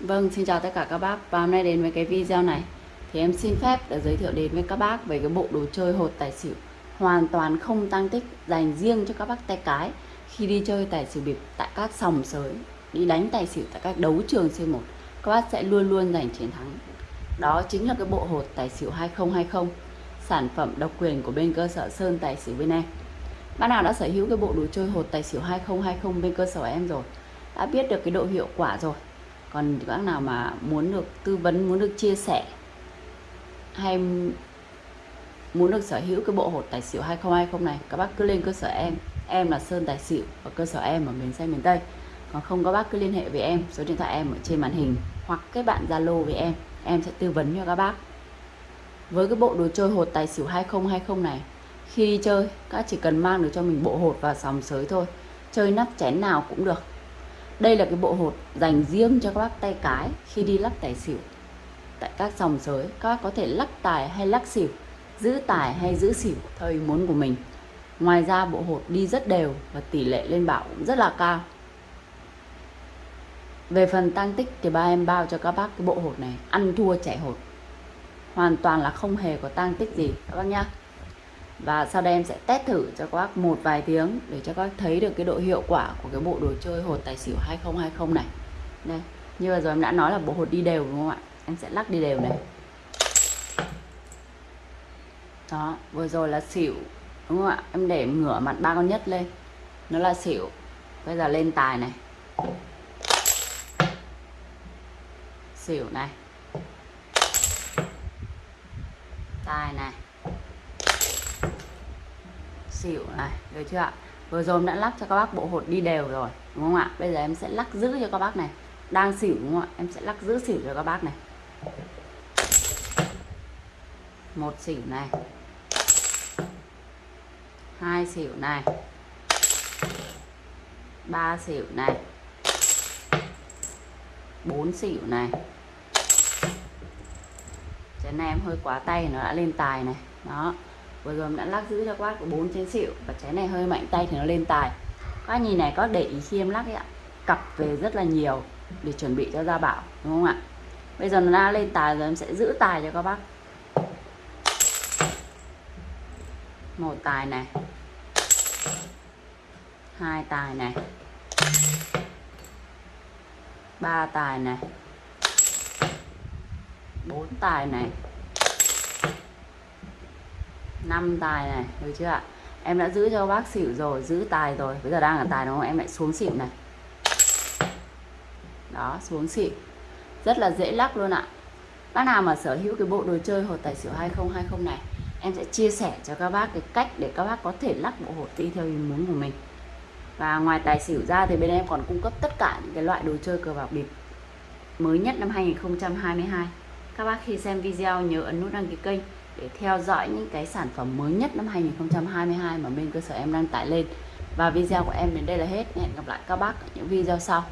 Vâng, xin chào tất cả các bác. Và hôm nay đến với cái video này Thì em xin phép để giới thiệu đến với các bác Về cái bộ đồ chơi hột tài xỉu Hoàn toàn không tăng tích Dành riêng cho các bác tay cái Khi đi chơi tài xỉu bịp tại các sòng sới Đi đánh tài xỉu tại các đấu trường C1 Các bác sẽ luôn luôn giành chiến thắng. Đó chính là cái bộ hột tài xỉu 2020 Sản phẩm độc quyền của bên cơ sở Sơn Tài xỉu bên em. Bác nào đã sở hữu cái bộ đồ chơi hột tài xỉu 2020 bên cơ sở em rồi Đã biết được cái độ hiệu quả rồi còn các nào mà muốn được tư vấn, muốn được chia sẻ, hay muốn được sở hữu cái bộ hột tài xỉu 2020 này, các bác cứ lên cơ sở em. Em là Sơn Tài xỉu ở cơ sở em ở miền Tây miền Tây. Còn không các bác cứ liên hệ với em, số điện thoại em ở trên màn hình, hoặc kết bạn Zalo với em em sẽ tư vấn cho các bác. Với cái bộ đồ chơi hột tài xỉu 2020 này, khi đi chơi, các chỉ cần mang được cho mình bộ hột và sòng sới thôi. Chơi nắp chén nào cũng được đây là cái bộ hột dành riêng cho các bác tay cái khi đi lắc tài xỉu. Tại các sòng sới, các bác có thể lắc tài hay lắc xỉu, giữ tài hay giữ xỉu theo ý muốn của mình. Ngoài ra, bộ hột đi rất đều và tỷ lệ lên bảo cũng rất là cao. Về phần tăng tích thì ba em bao cho các bác cái bộ hột này, ăn thua chạy hột. Hoàn toàn là không hề có tăng tích gì, các bác nhá và sau đây em sẽ test thử cho các bác một vài tiếng để cho các bác thấy được cái độ hiệu quả của cái bộ đồ chơi hột tài xỉu 2020 này. Đây, như vừa rồi em đã nói là bộ hột đi đều đúng không ạ? Em sẽ lắc đi đều này. Đó, vừa rồi là xỉu, đúng không ạ? Em để ngửa mặt ba con nhất lên. Nó là xỉu. Bây giờ lên tài này. Xỉu này. Tài này xỉu này, được chưa ạ? Vừa rồi em đã lắc cho các bác bộ hột đi đều rồi, đúng không ạ? Bây giờ em sẽ lắc giữ cho các bác này. Đang xỉu đúng không ạ? Em sẽ lắc giữ xỉu cho các bác này. Một xỉu này. Hai xỉu này. Ba xỉu này. Bốn xỉu này. Chén này em hơi quá tay, nó đã lên tài này. Đó vừa rồi đã lắc giữ cho các bác bốn chén xịu và trái này hơi mạnh, tay thì nó lên tài. Các nhìn này có để ý khi em lắc ấy ạ. Cặp về rất là nhiều để chuẩn bị cho gia bảo, đúng không ạ? Bây giờ nó đã lên tài rồi, em sẽ giữ tài cho các bác. Một tài này. Hai tài này. Ba tài này. Bốn tài này năm tài này, được chưa ạ? Em đã giữ cho bác xỉu rồi, giữ tài rồi. Bây giờ đang ở tài đúng không? Em lại xuống xỉu này. Đó, xuống xỉu rất là dễ lắc luôn ạ. Bác nào mà sở hữu cái bộ đồ chơi hột tài xỉu 2020 này, em sẽ chia sẻ cho các bác cái cách để các bác có thể lắc bộ hột đi theo ý muốn của mình. Và ngoài tài xỉu ra thì bên em còn cung cấp tất cả những cái loại đồ chơi cờ bạc bịp mới nhất năm 2022 các bác khi xem video nhớ ấn nút đăng ký kênh để theo dõi những cái sản phẩm mới nhất năm 2022 mà bên cơ sở em đang tải lên. Và video của em đến đây là hết. Hẹn gặp lại các bác ở những video sau.